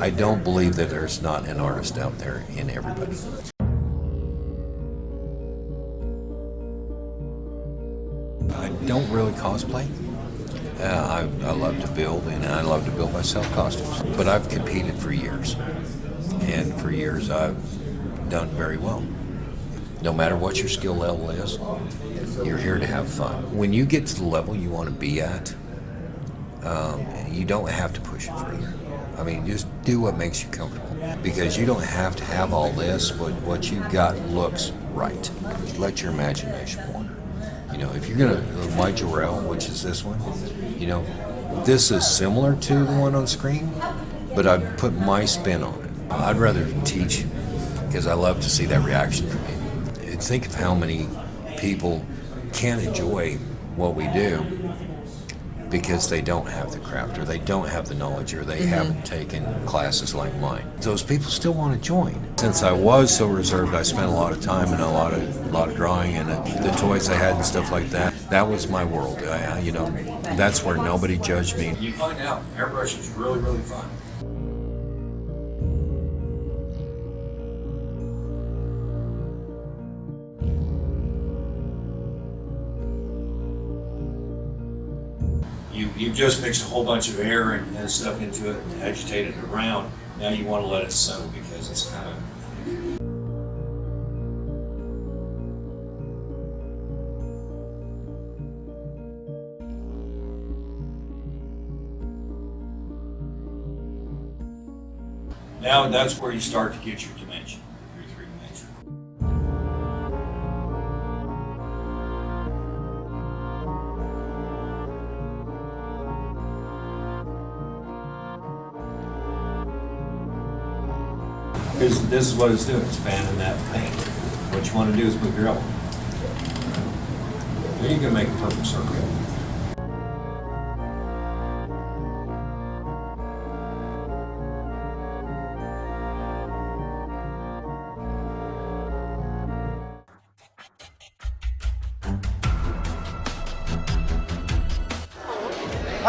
I don't believe that there's not an artist out there in everybody. I don't really cosplay. Uh, I, I love to build, and I love to build myself costumes. But I've competed for years, and for years I've done very well. No matter what your skill level is, you're here to have fun. When you get to the level you want to be at, um, you don't have to push it further. I mean, just do what makes you comfortable because you don't have to have all this, but what you've got looks right. Let your imagination wander. You know, if you're gonna uh, my Jarrell, which is this one, you know, this is similar to the one on screen, but I put my spin on it. I'd rather teach because I love to see that reaction from you. Think of how many people can't enjoy what we do because they don't have the craft or they don't have the knowledge or they mm-hmm. haven't taken classes like mine. Those people still want to join. Since I was so reserved, I spent a lot of time and a lot of a lot of drawing and the toys I had and stuff like that. That was my world. I, I- you know, that's where nobody judged me. You find out airbrush is really, really fun. You, you've just mixed a whole bunch of air and, and stuff into it and agitated it around. Now you want to let it settle because it's kind of Now that's where you start to get your dimension, This, this is what it's doing, it's fanning that paint. What you want to do is move your elbow. Then you can make a perfect circle.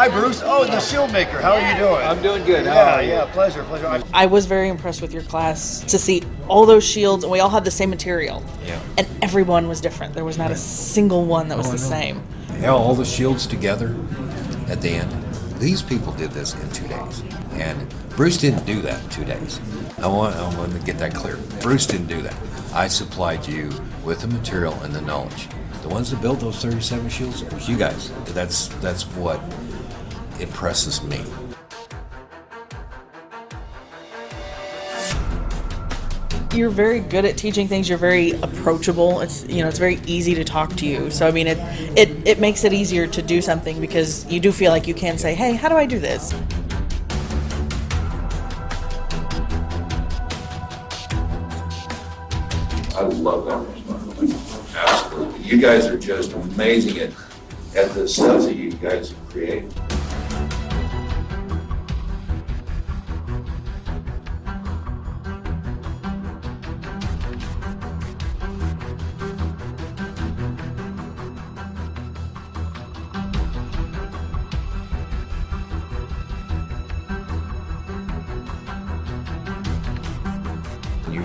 Hi, Bruce. Oh, the shield maker. How are you doing? I'm doing good. Yeah, yeah. Pleasure, pleasure. I- I was very impressed with your class to see all those shields, and we all had the same material. Yeah. And everyone was different. There was not a single one that was Oh, the same. Yeah, all the shields together at the end. These people did this in two days, and Bruce didn't do that in two days. I want, I want to get that clear. Bruce didn't do that. I supplied you with the material and the knowledge. The ones that built those 37 shields was you guys. That's that's what impresses me. You're very good at teaching things. You're very approachable. It's you know it's very easy to talk to you. So I mean it it it makes it easier to do something because you do feel like you can say, hey, how do I do this? I love that responsibility. Absolutely. You guys are just amazing at, at the stuff that you guys create.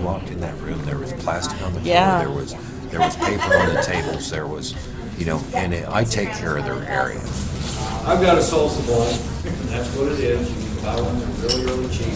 Walked in that room, there was plastic on the floor. Yeah. There was there was paper on the tables. There was, you know, and it, I take care of their area. I've got a salsa bowl, and that's what it is. You can buy one, they're really, really cheap.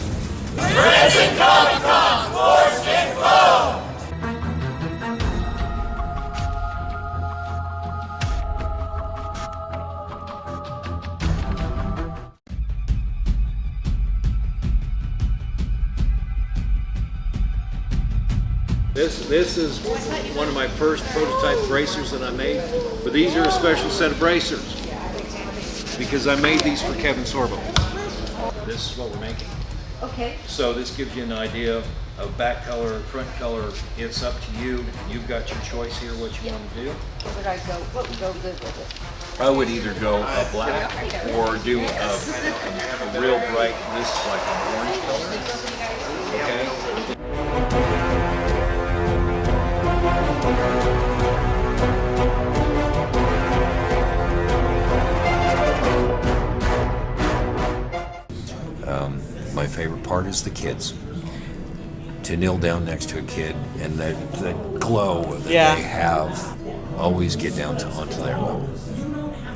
This, this is one of my first prototype bracers that I made, but these are a special set of bracers because I made these for Kevin Sorbo. This is what we're making. Okay. So this gives you an idea of back color, front color. It's up to you. You've got your choice here what you want to do. What would I go, what would go good with it? I would either go a black or do a, a real bright, this is like an orange color. My favorite part is the kids. To kneel down next to a kid and that, that glow that Yeah. they have, always get down to onto their level.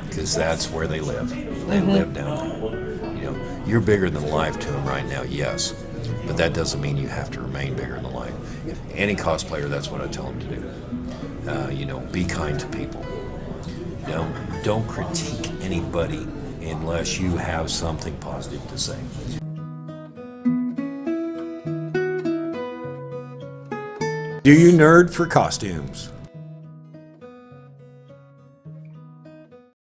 Because that's where they live. They live down there. You know, you're bigger than life to them right now, yes. But that doesn't mean you have to remain bigger than life. Any cosplayer, that's what I tell them to do. Uh, you know, be kind to people. Don't don't critique anybody unless you have something positive to say. Do you nerd for costumes?